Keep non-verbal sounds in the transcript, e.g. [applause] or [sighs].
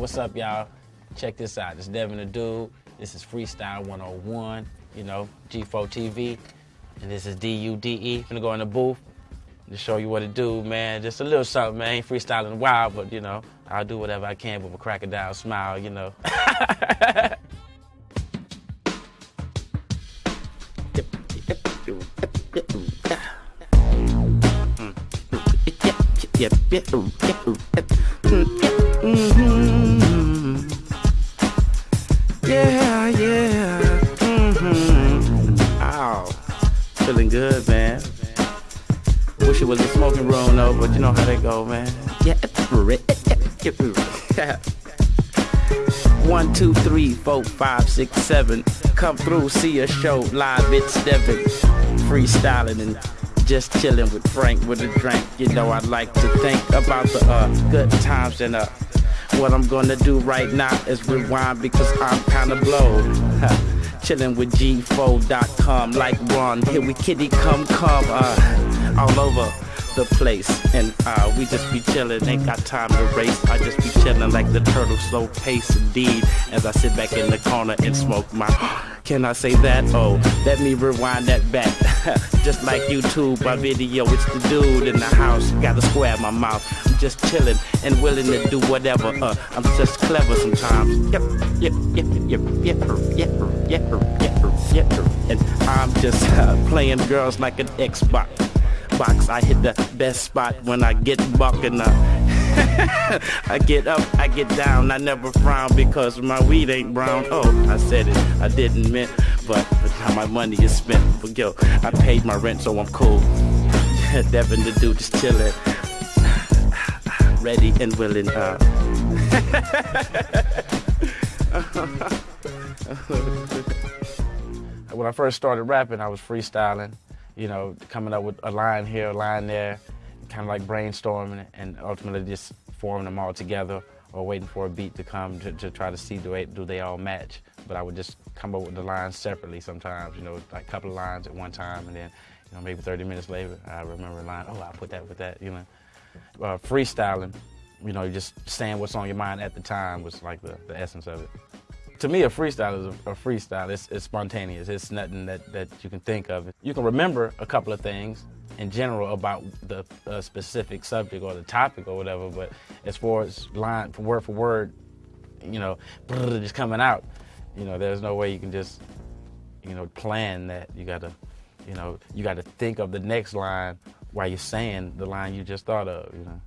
what's up, y'all? Check this out. It's Devin the Dude. This is Freestyle 101, you know, G4 TV. And this is D-U-D-E. Gonna go in the booth to show you what to do, man. Just a little something, man. Ain't freestyling wild, but, you know, I'll do whatever I can with a crocodile smile, you know. Yeah, [laughs] [laughs] mm-hmm. Feeling good, man. Wish it was a smoking room though, but you know how they go, man. Yeah. [laughs] One, two, three, four, five, six, seven. Come through, see a show live. It's Devin, freestyling and just chilling with Frank with a drink. You know I like to think about the uh, good times and uh, what I'm gonna do right now is rewind because I'm kinda blowed. [laughs] Chillin' with G4.com like Ron. Here we kitty come come uh, all over the place. And uh, we just be chillin', ain't got time to race. I just be chillin' like the turtle, slow pace indeed. As I sit back in the corner and smoke my. [gasps] Can I say that? Oh, let me rewind that back. [laughs] just like YouTube, my video, it's the dude in the house. Gotta square in my mouth. I'm just chillin' and willing to do whatever. Uh, I'm just clever sometimes. Yep, yep, yep, yep, yep, yep, yep, yep, yep, yep. And I'm just uh, playing girls like an Xbox box. I hit the best spot when I get bucking up. [laughs] I get up, I get down, I never frown because my weed ain't brown. Oh, I said it, I didn't mean, but how my money is spent. But yo, I paid my rent, so I'm cool. [laughs] Devin the dude just chillin', [sighs] ready and willing. Uh. [laughs] when I first started rapping, I was freestyling you know, coming up with a line here, a line there, kind of like brainstorming and ultimately just forming them all together or waiting for a beat to come to, to try to see do they, do they all match. But I would just come up with the lines separately sometimes, you know, like a couple of lines at one time and then, you know, maybe 30 minutes later, I remember a line, oh, I put that with that, you know. Uh, freestyling, you know, just saying what's on your mind at the time was like the, the essence of it to me, a freestyle is a, a freestyle. It's, it's, spontaneous. It's nothing that, that you can think of. You can remember a couple of things in general about the uh, specific subject or the topic or whatever, but as far as line for word for word, you know, just coming out, you know, there's no way you can just, you know, plan that. You gotta, you know, you gotta think of the next line while you're saying the line you just thought of, you know.